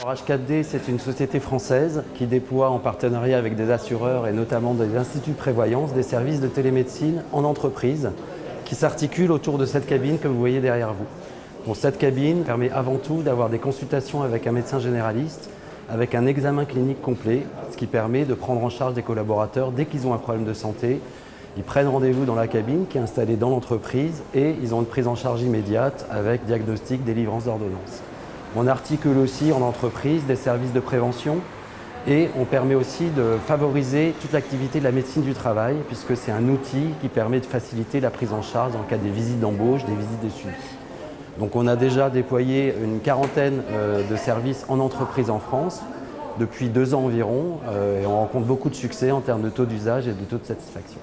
H4D, c'est une société française qui déploie en partenariat avec des assureurs et notamment des instituts de prévoyance des services de télémédecine en entreprise qui s'articulent autour de cette cabine que vous voyez derrière vous. cette cabine permet avant tout d'avoir des consultations avec un médecin généraliste avec un examen clinique complet, ce qui permet de prendre en charge des collaborateurs dès qu'ils ont un problème de santé. Ils prennent rendez-vous dans la cabine qui est installée dans l'entreprise et ils ont une prise en charge immédiate avec diagnostic, délivrance d'ordonnance. On articule aussi en entreprise des services de prévention et on permet aussi de favoriser toute l'activité de la médecine du travail puisque c'est un outil qui permet de faciliter la prise en charge en cas des visites d'embauche, des visites de suivi. Donc on a déjà déployé une quarantaine euh, de services en entreprise en France depuis deux ans environ euh, et on rencontre beaucoup de succès en termes de taux d'usage et de taux de satisfaction.